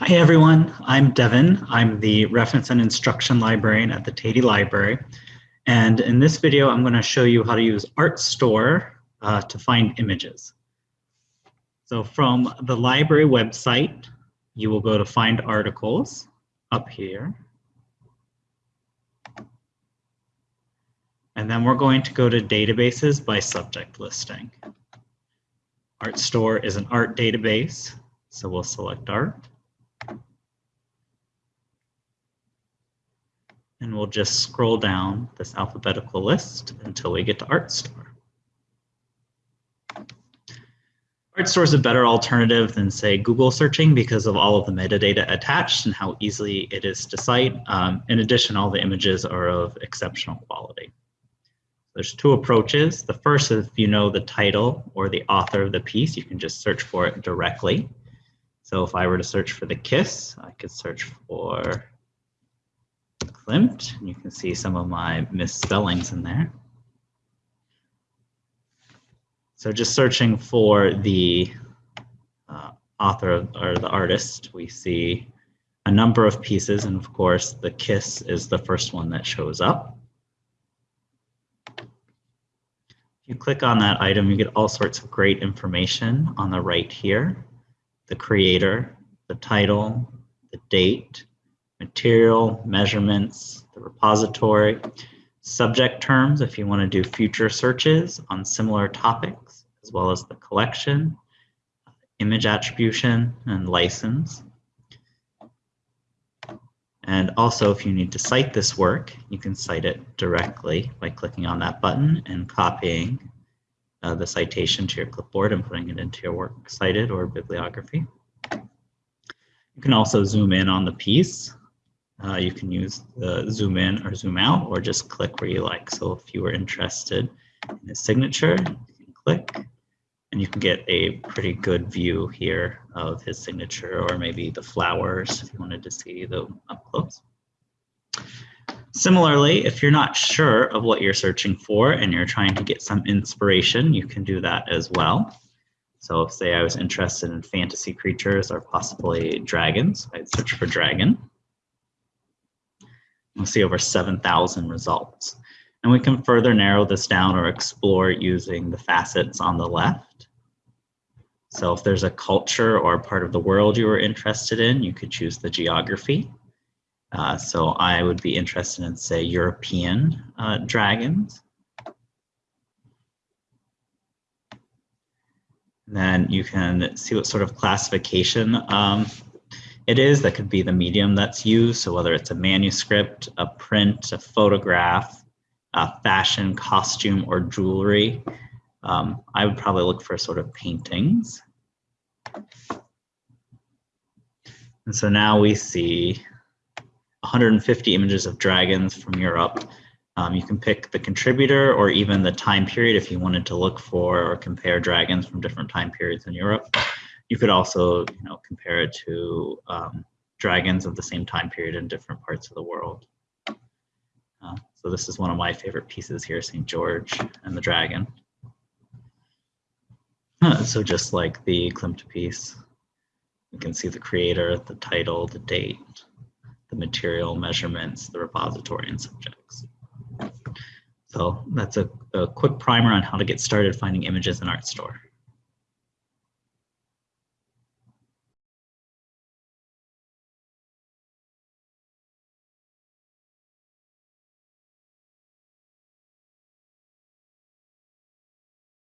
Hi everyone, I'm Devin. I'm the Reference and Instruction Librarian at the Tatey Library. And in this video, I'm gonna show you how to use Artstor uh, to find images. So from the library website, you will go to find articles up here. And then we're going to go to databases by subject listing. Artstor is an art database, so we'll select art. And we'll just scroll down this alphabetical list until we get to Artstor. Art store is a better alternative than say Google searching because of all of the metadata attached and how easily it is to cite. Um, in addition, all the images are of exceptional quality. There's two approaches. The first is if you know the title or the author of the piece, you can just search for it directly. So if I were to search for the kiss, I could search for Klimt. You can see some of my misspellings in there. So just searching for the uh, author or the artist, we see a number of pieces. And of course, the kiss is the first one that shows up. If you click on that item, you get all sorts of great information on the right here. The creator, the title, the date, material, measurements, the repository, subject terms if you want to do future searches on similar topics, as well as the collection, image attribution, and license. And also, if you need to cite this work, you can cite it directly by clicking on that button and copying uh, the citation to your clipboard and putting it into your work cited or bibliography. You can also zoom in on the piece uh, you can use the zoom in or zoom out or just click where you like. So if you were interested in his signature, you can click and you can get a pretty good view here of his signature or maybe the flowers if you wanted to see them up close. Similarly, if you're not sure of what you're searching for and you're trying to get some inspiration, you can do that as well. So say I was interested in fantasy creatures or possibly dragons, I'd search for dragon. We'll see over 7,000 results. And we can further narrow this down or explore using the facets on the left. So if there's a culture or part of the world you were interested in, you could choose the geography. Uh, so I would be interested in, say, European uh, dragons. And then you can see what sort of classification um, it is. That could be the medium that's used. So whether it's a manuscript, a print, a photograph, a fashion, costume, or jewelry. Um, I would probably look for sort of paintings. And so now we see 150 images of dragons from Europe. Um, you can pick the contributor or even the time period if you wanted to look for or compare dragons from different time periods in Europe. You could also, you know, compare it to um, dragons of the same time period in different parts of the world. Uh, so this is one of my favorite pieces here, St. George and the Dragon. Uh, so just like the Klimt piece, you can see the creator, the title, the date, the material, measurements, the repository, and subjects. So that's a, a quick primer on how to get started finding images in Artstor.